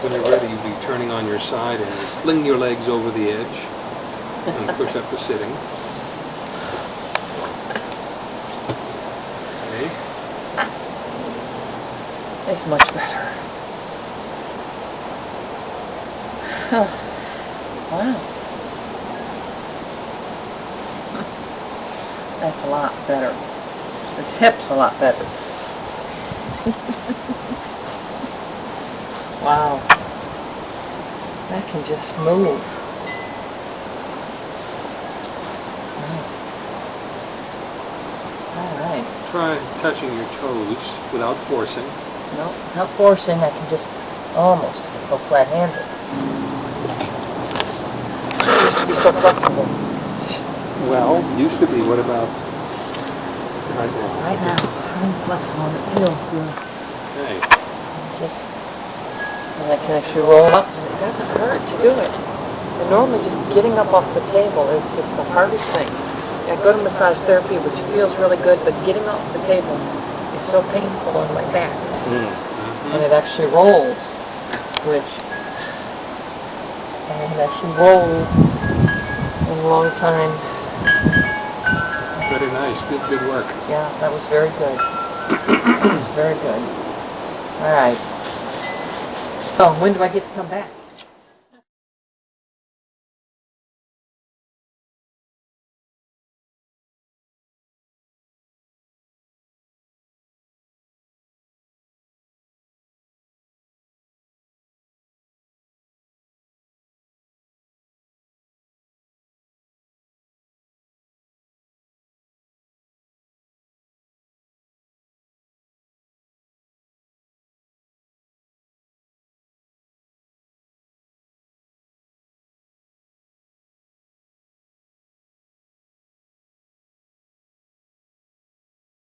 When you're ready, you'll be turning on your side and fling your legs over the edge and push up to sitting. Okay. It's much better. Wow. That's a lot better. This hip's a lot better. Wow. That can just move. Nice. All right. Try touching your toes without forcing. No, not forcing, I can just almost go flat-handed. I used to be so flexible. Well, used to be, what about right now? Right now, I'm flexible it feels good. Okay. Just, and I can actually roll up and it doesn't hurt to do it. And normally just getting up off the table is just the hardest thing. I go to massage therapy, which feels really good, but getting off the table is so painful on my back. Mm-hmm. and it actually rolls, which I haven't actually rolled in a long time. Very nice, good, good work. Yeah, that was very good. That was very good. All right. So when do I get to come back?